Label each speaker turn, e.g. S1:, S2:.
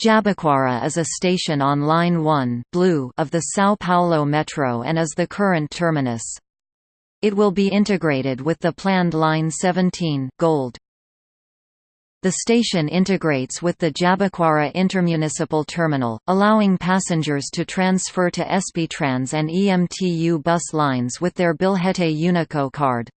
S1: Jabaquara is a station on Line 1 Blue of the São Paulo Metro and is the current terminus. It will be integrated with the planned Line 17 Gold. The station integrates with the Jabaquara Intermunicipal Terminal, allowing passengers to transfer to SBTrans and EMTU bus lines with their Bilhete Unico card.